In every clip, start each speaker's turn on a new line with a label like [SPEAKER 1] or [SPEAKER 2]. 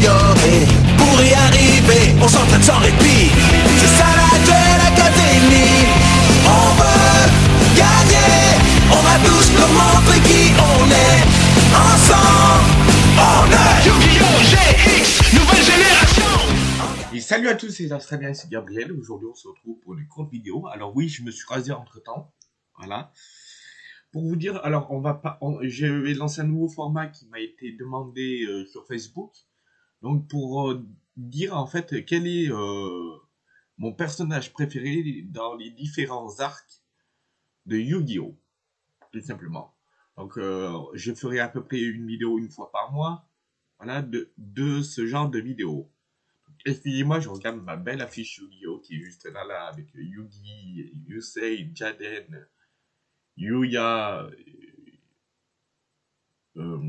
[SPEAKER 1] s'améliorer. Pour y arriver, on s'entraîne sans répit. C'est ça la Duel Académie. On veut gagner. On va tous leur montrer qui on est. Ensemble, on est Yu-Gi-Oh! GX, nouvelle génération.
[SPEAKER 2] Et salut à tous, c'est Australien, c'est Gabriel. Aujourd'hui, on se retrouve pour une courte vidéo. Alors oui, je me suis rasé entre temps. Voilà. Pour vous dire, alors on va pas, on- je vais lancer un nouveau format qui m'a été demandé euh, sur Facebook. Donc pour euh, dire en fait quel est euh, mon personnage préféré dans les différents arcs de Yu-Gi-Oh! Tout simplement. Donc euh, je ferai à peu près une vidéo une fois par mois. Voilà, de, ce genre de vidéo. Excusez-moi, je regarde ma belle affiche Yu-Gi-Oh! qui est juste là, là, avec Yugi, Yusei, Jaden, Yuya, euh.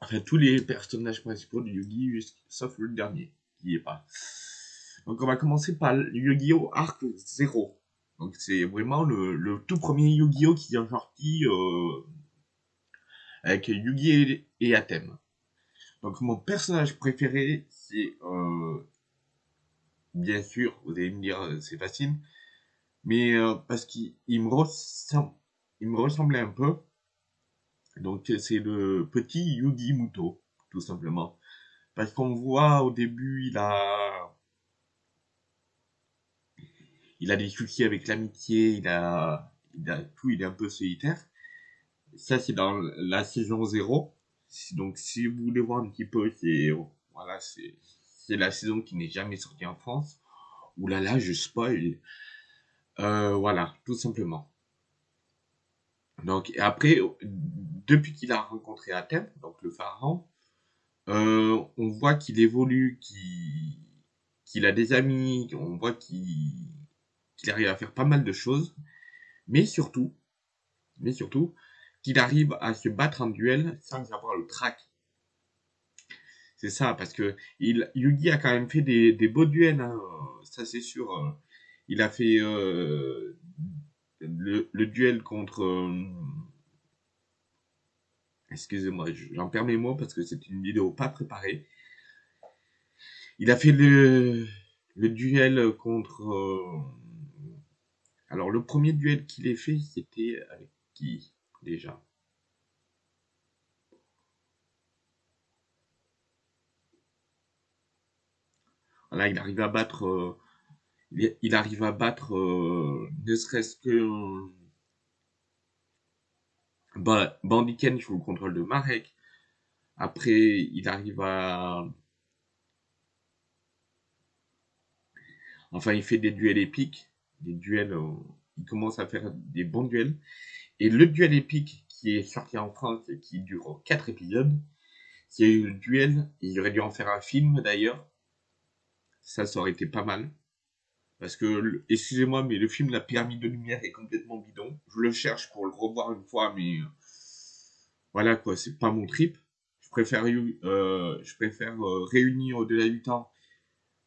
[SPEAKER 2] Enfin tous les personnages principaux de Yugi, jus- sauf le dernier, qui est pas. Donc on va commencer par Yu-Gi-Oh! Arc 0. Donc c'est vraiment le, le tout premier Yu-Gi-Oh! qui est sorti euh, avec Yugi et, et Atem. Donc mon personnage préféré, c'est euh, bien sûr, vous allez me dire euh, c'est facile, mais euh, parce qu'il il me ressemble, il me ressemblait un peu. Donc c'est le petit Yugi Muto, tout simplement. Parce qu'on voit au début, il a, il a des soucis avec l'amitié, il a, il a tout, il est un peu solitaire. Ça c'est dans la saison 0. Si- Donc, si vous voulez voir un petit peu, c'est voilà, c'est c'est la saison qui n'est jamais sortie en France. Là, je spoil. Euh, voilà, tout simplement. Donc, après, depuis qu'il a rencontré Athènes, donc le pharaon, euh, on voit qu'il évolue, qu'il a des amis, on voit qu'il arrive à faire pas mal de choses, mais surtout, mais surtout, qu'il arrive à se battre en duel sans avoir le trac. C'est ça, parce que Yugi a quand même fait des, beaux duels, hein, ça c'est sûr. euh. Il a fait euh, le, duel contre... Excusez-moi, j'en perds mes parce que c'est une vidéo pas préparée. Il a fait le, le duel contre... euh, Alors le premier duel qu'il ait fait, c'était avec qui déjà? Voilà, il arrive à battre, euh, il, il arrive à battre, euh, ne serait-ce que Ba- Bandiken sous le contrôle de Marek. Après, il arrive à, enfin, il fait des duels épiques, des duels, euh, il commence à faire des bons duels. Et le duel épique qui est sorti en France et qui dure 4 épisodes, c'est le duel, il aurait dû en faire un film d'ailleurs. Ça, ça aurait été pas mal. Parce que, excusez-moi, mais le film La Pyramide de Lumière est complètement bidon. Je le cherche pour revoir une fois, mais euh, voilà quoi, c'est pas mon trip. Je préfère, euh, je préfère euh, Réunir au-delà du temps.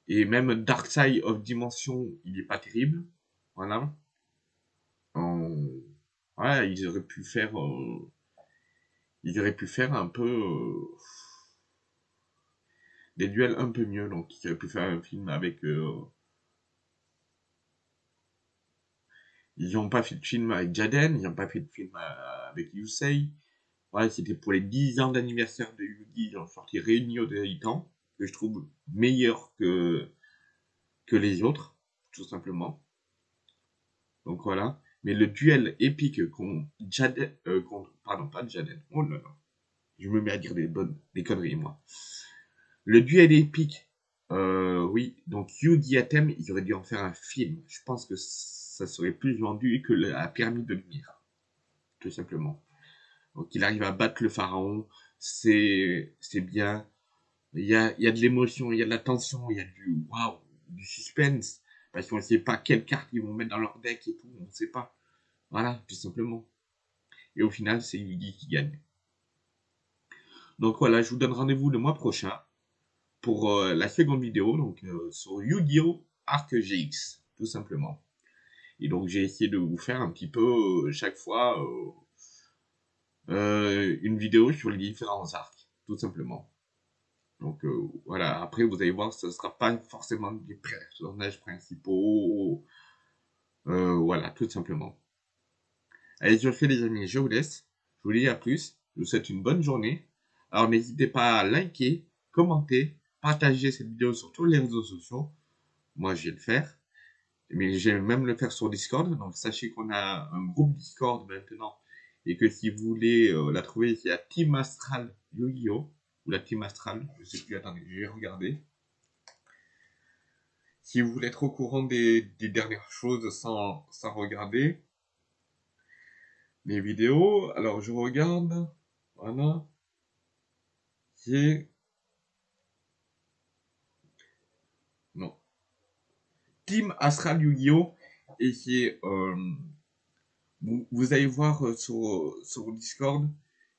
[SPEAKER 2] Et même Dark Side of Dimension, il est pas terrible. Voilà. Ils auraient pu faire, ils auraient pu faire un peu des duels un peu mieux. Donc, ils auraient pu faire un film avec. euh, Ils n'ont pas fait de film avec Jaden, ils n'ont pas fait de film euh, avec Yusei. Voilà, c'était pour les 10 ans d'anniversaire de Yugi, ils ont sorti Réunis au temps, que je trouve meilleur que, que les autres, tout simplement. Donc voilà. Mais le duel épique contre Jaden, euh, pardon, pas Jaden, oh là là. Je me mets à dire des bonnes, des conneries, moi. Le duel épique, euh, oui, donc Yugi Atem, ils auraient dû en faire un film. Je pense que ça serait plus vendu que la pyramide de lumière. Tout simplement. Donc il arrive à battre le pharaon, c'est bien. Il y a, il y a de l'émotion, il y a de la tension, il y a du waouh, du suspense. Parce qu'on ne sait pas quelle carte ils vont mettre dans leur deck et tout, on ne sait pas. Voilà, tout simplement. Et au final, c'est Yugi qui gagne. Donc voilà, je vous donne rendez-vous le mois prochain pour euh, la seconde vidéo, donc euh, sur Yu-Gi-Oh! Arc GX, tout simplement. Et donc j'ai essayé de vous faire un petit peu euh, chaque fois euh, euh, une vidéo sur les différents arcs. tout simplement. Donc voilà, après vous allez voir, ce ne sera pas forcément des personnages principaux. Voilà, tout simplement. Allez, je fais les amis, je vous laisse. Je vous dis à plus. Je vous souhaite une bonne journée. Alors n'hésitez pas à liker, commenter, partager cette vidéo sur tous les réseaux sociaux. Moi, je vais le faire. Mais vais même le faire sur Discord. Donc sachez qu'on a un groupe Discord maintenant. Et que si vous voulez euh, la trouver, c'est à Team Astral Yu-Gi-Oh! Ou la Team Astral. Je sais plus, attendez, je vais regarder. Si vous voulez être au courant des, des dernières choses sans, sans regarder les vidéos, alors je regarde. Voilà. C'est... Team Astral Yu-Gi-Oh! Et c'est... Euh, vous, allez voir euh, sur, sur Discord,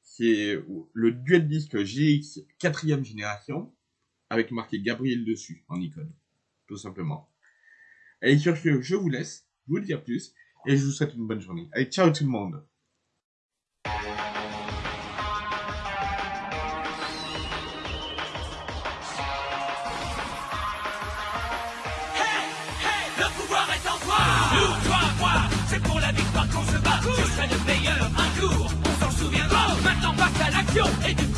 [SPEAKER 2] c'est le duel disque GX 4ème génération, avec marqué Gabriel dessus, en icône. Tout simplement. Et sur ce, je vous laisse, je vous dis à plus, et je vous souhaite une bonne journée. Allez, ciao tout le monde
[SPEAKER 1] la victoire